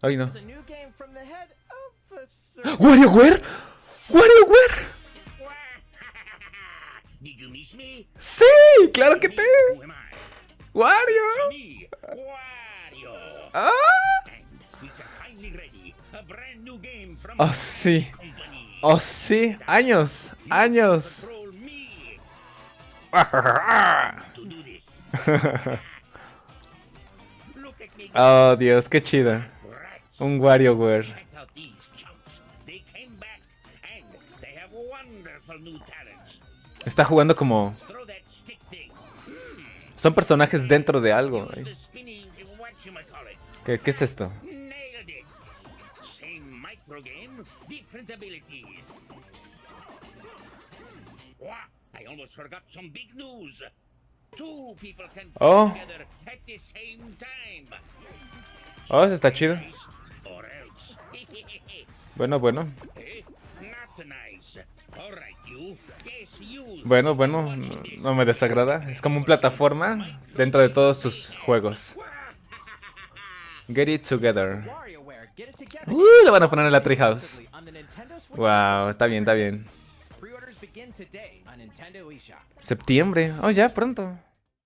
Ay, no. ¿WarioWare? ¿WarioWare? Did you miss me? ¡Sí! ¡Claro que te! ¡Wario! ¡Ah! ¡Oh, sí! ¡Oh, sí! ¡Años! ¡Años! Oh, Dios, qué chida. Un WarioWare. Está jugando como... Son personajes dentro de algo. ¿eh? ¿Qué, ¿Qué es esto? I almost forgot some big news. Two people can play Oh. together at the same time. Oh, eso está chido. Bueno, bueno. Eh? Bueno, bueno. No, me desagrada. Es como un plataforma dentro de todos sus juegos. Get it together. Uh, lo van a poner en la Treehouse. Wow, está bien, está bien. Septiembre. Oh, ya, pronto.